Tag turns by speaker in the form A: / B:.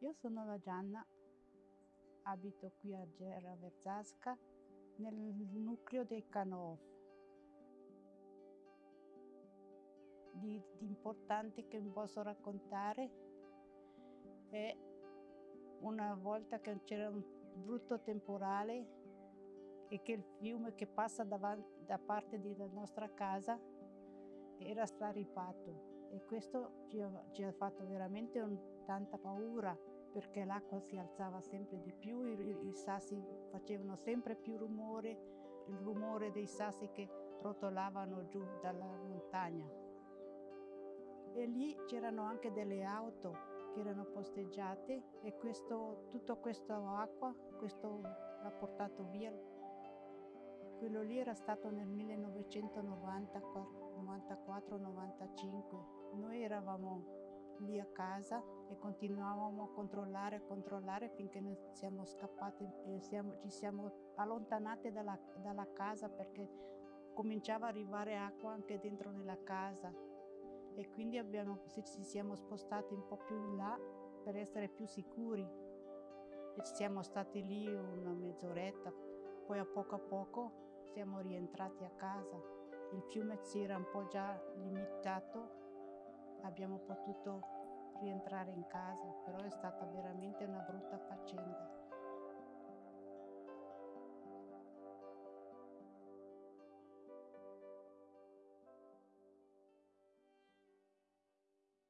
A: Io sono la Gianna, abito qui a Gera Verzasca, nel nucleo dei Canov. Di, di importante che vi posso raccontare è una volta che c'era un brutto temporale e che il fiume che passa davanti, da parte della nostra casa era straripato e questo ci ha, ci ha fatto veramente un, tanta paura perché l'acqua si alzava sempre di più, i, i, sassi facevano sempre più rumore, il rumore dei sassi che rotolavano giù dalla montagna. E lì c'erano anche delle auto che erano posteggiate e questo, tutto questa acqua questo l'ha portato via. Quello lì era stato nel 1994-95. Noi eravamo lì a casa e continuavamo a controllare e controllare finché noi siamo scappati e siamo, ci siamo allontanate dalla, dalla casa perché cominciava ad arrivare acqua anche dentro nella casa. E quindi abbiamo, ci siamo spostati un po' più in là per essere più sicuri. E siamo stati lì una mezz'oretta poi a poco a poco siamo rientrati a casa. Il fiume si era un po' già limitato abbiamo potuto rientrare in casa, però è stata veramente una brutta faccenda.